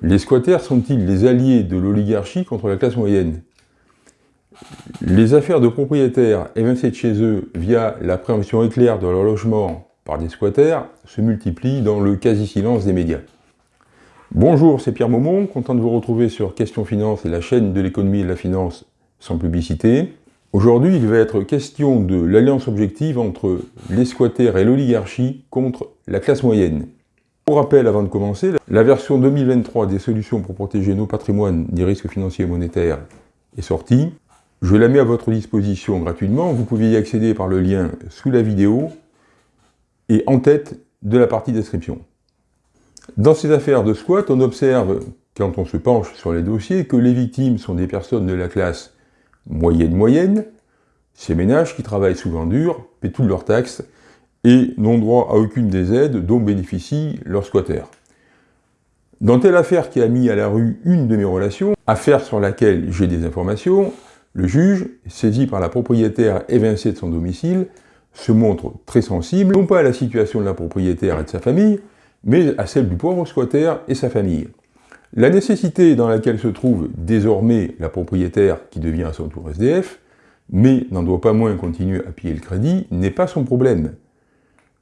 Les squatters sont-ils les alliés de l'oligarchie contre la classe moyenne? Les affaires de propriétaires évincés de chez eux via la préemption éclair de leur logement par des squatters se multiplient dans le quasi-silence des médias. Bonjour, c'est Pierre Maumont, content de vous retrouver sur Question Finance et la chaîne de l'économie et de la finance sans publicité. Aujourd'hui, il va être question de l'alliance objective entre les squatters et l'oligarchie contre la classe moyenne. Pour rappel, avant de commencer, la version 2023 des solutions pour protéger nos patrimoines des risques financiers et monétaires est sortie. Je la mets à votre disposition gratuitement, vous pouvez y accéder par le lien sous la vidéo et en tête de la partie description. Dans ces affaires de squat, on observe, quand on se penche sur les dossiers, que les victimes sont des personnes de la classe moyenne-moyenne, ces ménages qui travaillent souvent dur, paient toutes leurs taxes et n'ont droit à aucune des aides dont bénéficient leurs squatters. Dans telle affaire qui a mis à la rue une de mes relations, affaire sur laquelle j'ai des informations, le juge, saisi par la propriétaire évincée de son domicile, se montre très sensible, non pas à la situation de la propriétaire et de sa famille, mais à celle du pauvre squatter et sa famille. La nécessité dans laquelle se trouve désormais la propriétaire qui devient à son tour SDF, mais n'en doit pas moins continuer à piller le crédit, n'est pas son problème.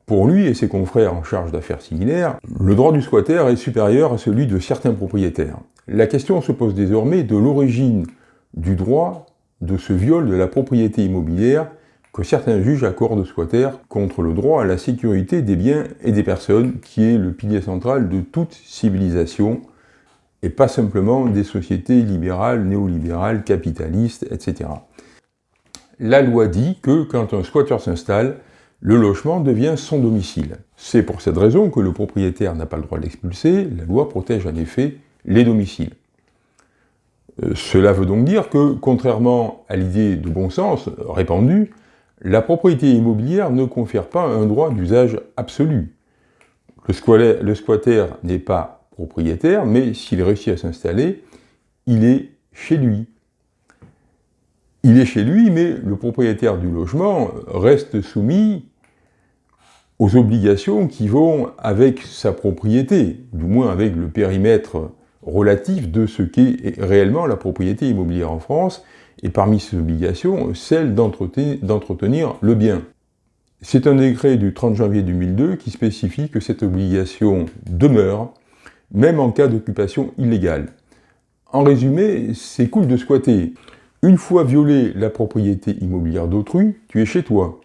Pour lui et ses confrères en charge d'affaires similaires, le droit du squatter est supérieur à celui de certains propriétaires. La question se pose désormais de l'origine du droit de ce viol de la propriété immobilière que certains juges accordent aux squatters contre le droit à la sécurité des biens et des personnes, qui est le pilier central de toute civilisation, et pas simplement des sociétés libérales, néolibérales, capitalistes, etc. La loi dit que quand un squatter s'installe, le logement devient son domicile. C'est pour cette raison que le propriétaire n'a pas le droit de l'expulser, la loi protège en effet les domiciles. Euh, cela veut donc dire que, contrairement à l'idée de bon sens répandue, la propriété immobilière ne confère pas un droit d'usage absolu. Le squatter n'est pas propriétaire, mais s'il réussit à s'installer, il est chez lui. Il est chez lui, mais le propriétaire du logement reste soumis aux obligations qui vont avec sa propriété, du moins avec le périmètre relatif de ce qu'est réellement la propriété immobilière en France, et parmi ces obligations, celle d'entretenir le bien. C'est un décret du 30 janvier 2002 qui spécifie que cette obligation demeure, même en cas d'occupation illégale. En résumé, c'est cool de squatter. Une fois violé la propriété immobilière d'autrui, tu es chez toi.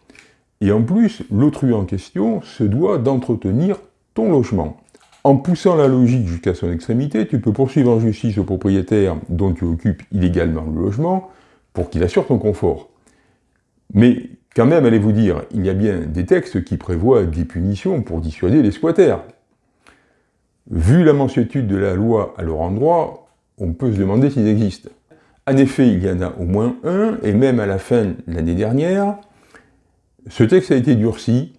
Et en plus, l'autrui en question se doit d'entretenir ton logement. En poussant la logique jusqu'à son extrémité, tu peux poursuivre en justice le propriétaire dont tu occupes illégalement le logement pour qu'il assure ton confort. Mais quand même, allez-vous dire, il y a bien des textes qui prévoient des punitions pour dissuader les squatters. Vu la mansuétude de la loi à leur endroit, on peut se demander s'ils existent. En effet, il y en a au moins un, et même à la fin de l'année dernière, ce texte a été durci.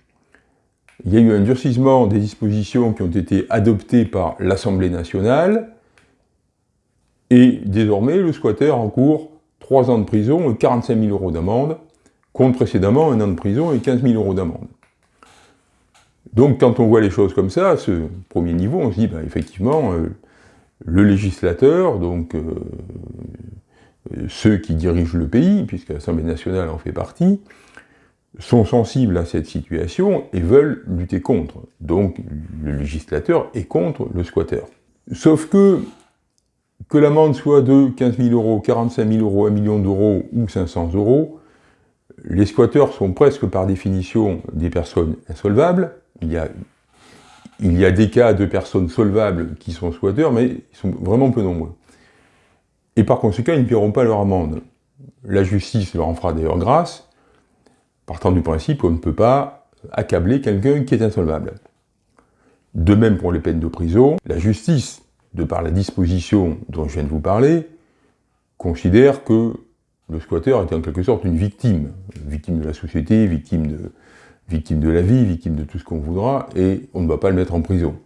Il y a eu un durcissement des dispositions qui ont été adoptées par l'Assemblée nationale, et désormais, le squatter encourt 3 ans de prison et 45 000 euros d'amende, contre précédemment un an de prison et 15 000 euros d'amende. Donc quand on voit les choses comme ça, à ce premier niveau, on se dit, bah, effectivement, euh, le législateur, donc euh, ceux qui dirigent le pays, puisque l'Assemblée nationale en fait partie, sont sensibles à cette situation et veulent lutter contre. Donc le législateur est contre le squatter. Sauf que, que l'amende soit de 15 000 euros, 45 000 euros, 1 million d'euros ou 500 euros, les squatteurs sont presque par définition des personnes insolvables. Il y a, des cas de personnes solvables qui sont squatteurs, mais ils sont vraiment peu nombreux. Et par conséquent, ils ne paieront pas leur amende. La justice leur en fera d'ailleurs grâce, partant du principe qu'on ne peut pas accabler quelqu'un qui est insolvable. De même pour les peines de prison, la justice, de par la disposition dont je viens de vous parler, considère que le squatter est en quelque sorte une victime, victime de la société, victime de, la vie, victime de tout ce qu'on voudra, et on ne va pas le mettre en prison.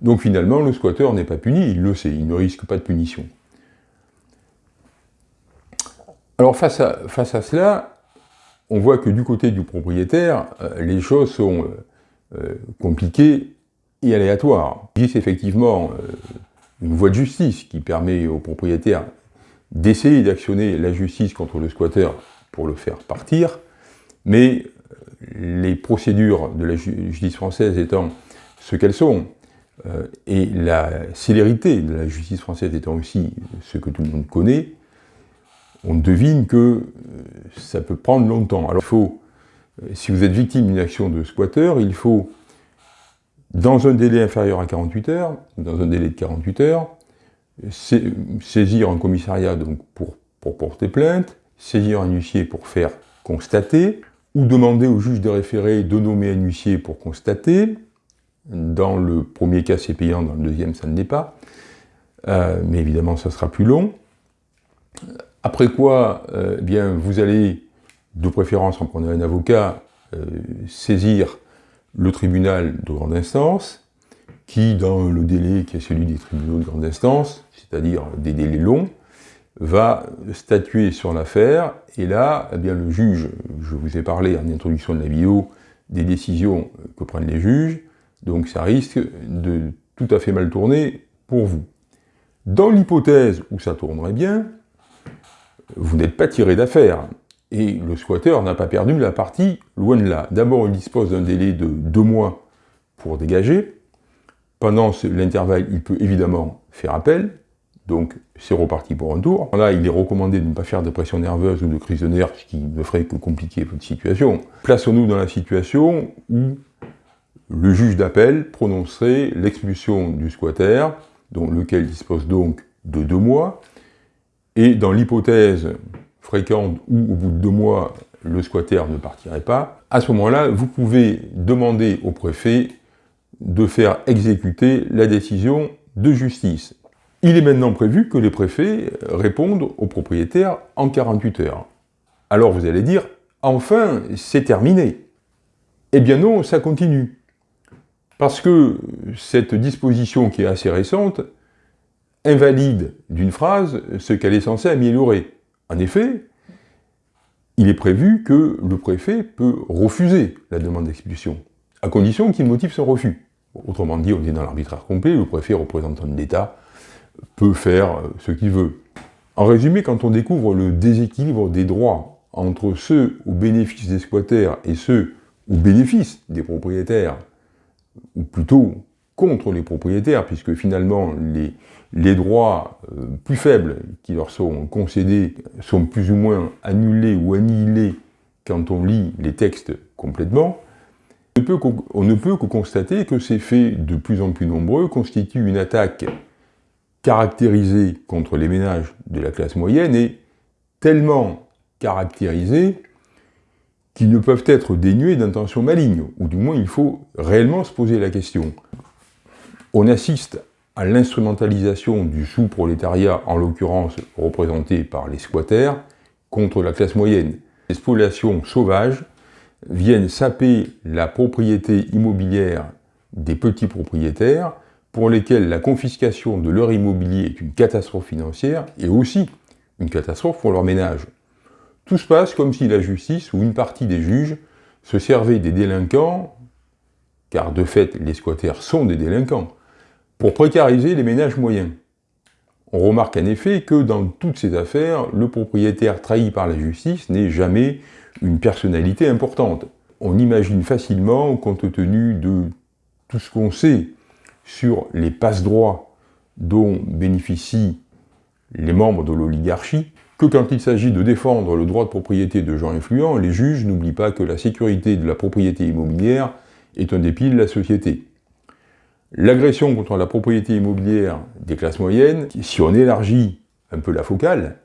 Donc finalement, le squatter n'est pas puni, il le sait, il ne risque pas de punition. Alors face à cela, on voit que du côté du propriétaire, euh, les choses sont euh, euh, compliquées et aléatoire. Il existe effectivement une voie de justice qui permet aux propriétaires d'essayer d'actionner la justice contre le squatter pour le faire partir, mais les procédures de la justice française étant ce qu'elles sont, et la célérité de la justice française étant aussi ce que tout le monde connaît, on devine que ça peut prendre longtemps. Alors il faut, si vous êtes victime d'une action de squatter, il faut dans un délai inférieur à 48 heures, dans un délai de 48 heures, saisir un commissariat donc pour, pour porter plainte, saisir un huissier pour faire constater, ou demander au juge de référé de nommer un huissier pour constater. Dans le premier cas, c'est payant, dans le deuxième, ça ne l'est pas. Euh, mais évidemment, ça sera plus long. Après quoi, euh, eh bien, vous allez, de préférence en prenant un avocat, euh, saisir le tribunal de grande instance, qui, dans le délai qui est celui des tribunaux de grande instance, c'est-à-dire des délais longs, va statuer sur l'affaire, et là, eh bien, le juge, je vous ai parlé en introduction de la vidéo, des décisions que prennent les juges, donc ça risque de tout à fait mal tourner pour vous. Dans l'hypothèse où ça tournerait bien, vous n'êtes pas tiré d'affaire. Et le squatter n'a pas perdu la partie, loin de là. D'abord, il dispose d'un délai de deux mois pour dégager. Pendant l'intervalle, il peut évidemment faire appel, donc c'est reparti pour un tour. Là, il est recommandé de ne pas faire de pression nerveuse ou de crise de nerfs, ce qui ne ferait que compliquer votre situation. Plaçons-nous dans la situation où le juge d'appel prononcerait l'expulsion du squatter, dont lequel dispose donc de deux mois, et dans l'hypothèse fréquente où au bout de deux mois, le squatter ne partirait pas, à ce moment-là, vous pouvez demander au préfet de faire exécuter la décision de justice. Il est maintenant prévu que les préfets répondent aux propriétaires en 48 heures. Alors vous allez dire, enfin, c'est terminé. Eh bien non, ça continue. Parce que cette disposition qui est assez récente invalide d'une phrase ce qu'elle est censée améliorer. En effet, il est prévu que le préfet peut refuser la demande d'expulsion, à condition qu'il motive son refus. Autrement dit, on est dans l'arbitraire complet, le préfet représentant de l'État peut faire ce qu'il veut. En résumé, quand on découvre le déséquilibre des droits entre ceux au bénéfice des squatters et ceux au bénéfice des propriétaires, ou plutôt contre les propriétaires, puisque finalement les, les droits euh, plus faibles qui leur sont concédés sont plus ou moins annulés ou annihilés quand on lit les textes complètement, on ne peut que constater que ces faits de plus en plus nombreux constituent une attaque caractérisée contre les ménages de la classe moyenne et tellement caractérisée qu'ils ne peuvent être dénués d'intentions malignes, ou du moins il faut réellement se poser la question. On assiste à l'instrumentalisation du sous-prolétariat, en l'occurrence représenté par les squatters, contre la classe moyenne. Les spoliations sauvages viennent saper la propriété immobilière des petits propriétaires, pour lesquels la confiscation de leur immobilier est une catastrophe financière et aussi une catastrophe pour leur ménage. Tout se passe comme si la justice ou une partie des juges se servait des délinquants, car de fait les squatters sont des délinquants, pour précariser les ménages moyens. On remarque en effet que dans toutes ces affaires, le propriétaire trahi par la justice n'est jamais une personnalité importante. On imagine facilement, compte tenu de tout ce qu'on sait sur les passe-droits dont bénéficient les membres de l'oligarchie, que quand il s'agit de défendre le droit de propriété de gens influents, les juges n'oublient pas que la sécurité de la propriété immobilière est un des de la société. L'agression contre la propriété immobilière des classes moyennes, si on élargit un peu la focale,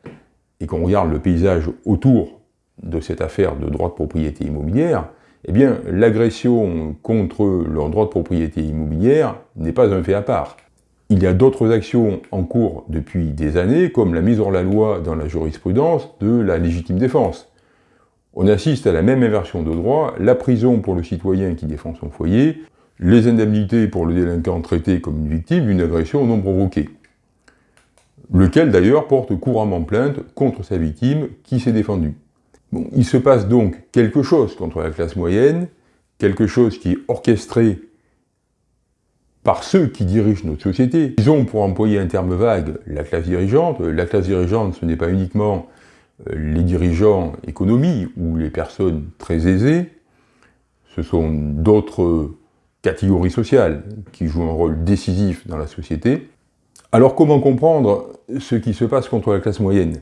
et qu'on regarde le paysage autour de cette affaire de droit de propriété immobilière, eh bien, l'agression contre leur droit de propriété immobilière n'est pas un fait à part. Il y a d'autres actions en cours depuis des années, comme la mise hors la loi dans la jurisprudence de la légitime défense. On assiste à la même inversion de droit, la prison pour le citoyen qui défend son foyer, les indemnités pour le délinquant traité comme une victime d'une agression non provoquée, lequel d'ailleurs porte couramment plainte contre sa victime qui s'est défendue. Il se passe donc quelque chose contre la classe moyenne, quelque chose qui est orchestré par ceux qui dirigent notre société. Ils ont, pour employer un terme vague, la classe dirigeante. La classe dirigeante, ce n'est pas uniquement euh, les dirigeants économie ou les personnes très aisées, ce sont d'autres catégories sociales qui jouent un rôle décisif dans la société. Alors comment comprendre ce qui se passe contre la classe moyenne?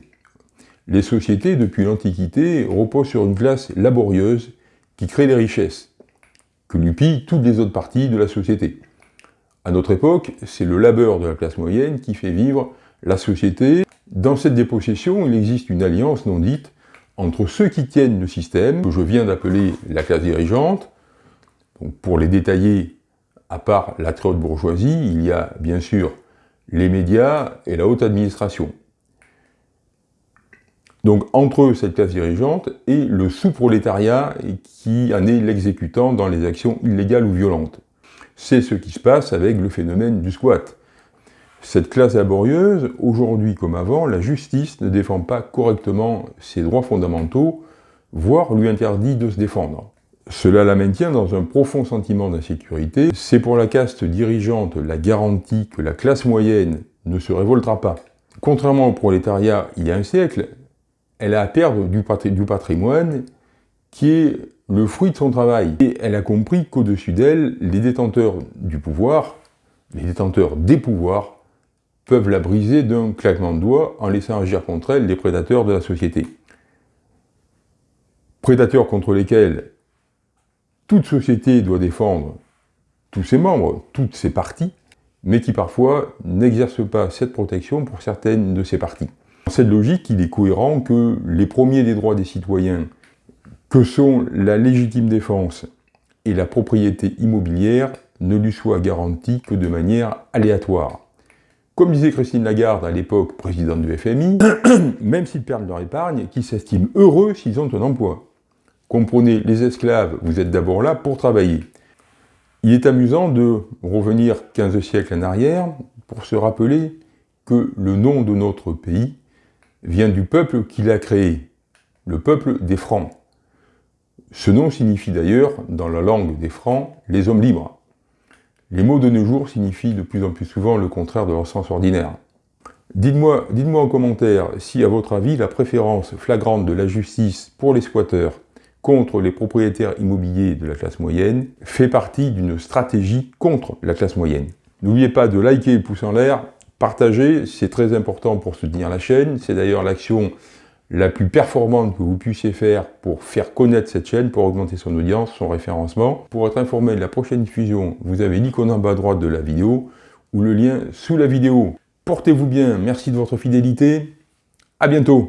Les sociétés, depuis l'Antiquité, reposent sur une classe laborieuse qui crée des richesses, que lui pillent toutes les autres parties de la société. À notre époque, c'est le labeur de la classe moyenne qui fait vivre la société. Dans cette dépossession, il existe une alliance non dite entre ceux qui tiennent le système, que je viens d'appeler la classe dirigeante. Pour les détailler, à part la très haute bourgeoisie, il y a bien sûr les médias et la haute administration. Donc entre cette classe dirigeante et le sous-prolétariat qui en est l'exécutant dans les actions illégales ou violentes. C'est ce qui se passe avec le phénomène du squat. Cette classe laborieuse, aujourd'hui comme avant, la justice ne défend pas correctement ses droits fondamentaux, voire lui interdit de se défendre. Cela la maintient dans un profond sentiment d'insécurité. C'est pour la caste dirigeante la garantie que la classe moyenne ne se révoltera pas. Contrairement au prolétariat il y a un siècle, elle a à perdre du, patrimoine qui est le fruit de son travail. Et elle a compris qu'au-dessus d'elle, les détenteurs du pouvoir, les détenteurs des pouvoirs, peuvent la briser d'un claquement de doigts en laissant agir contre elle les prédateurs de la société. Prédateurs contre lesquels toute société doit défendre tous ses membres, toutes ses parties, mais qui parfois n'exercent pas cette protection pour certaines de ses parties. Dans cette logique, il est cohérent que les premiers des droits des citoyens, que sont la légitime défense et la propriété immobilière, ne lui soient garantis que de manière aléatoire. Comme disait Christine Lagarde à l'époque présidente du FMI, même s'ils perdent leur épargne, qu'ils s'estiment heureux s'ils ont un emploi. Comprenez, les esclaves, vous êtes d'abord là pour travailler. Il est amusant de revenir 15 siècles en arrière pour se rappeler que le nom de notre pays vient du peuple qui l'a créé, le peuple des Francs. Ce nom signifie d'ailleurs, dans la langue des Francs, les hommes libres. Les mots de nos jours signifient de plus en plus souvent le contraire de leur sens ordinaire. Dites-moi dites en commentaire si, à votre avis, la préférence flagrante de la justice pour les squatteurs contre les propriétaires immobiliers de la classe moyenne fait partie d'une stratégie contre la classe moyenne. N'oubliez pas de liker le pouce en l'air, partager, c'est très important pour soutenir la chaîne, c'est d'ailleurs l'action la plus performante que vous puissiez faire pour faire connaître cette chaîne, pour augmenter son audience, son référencement. Pour être informé de la prochaine diffusion, vous avez l'icône en bas à droite de la vidéo ou le lien sous la vidéo. Portez-vous bien, merci de votre fidélité, à bientôt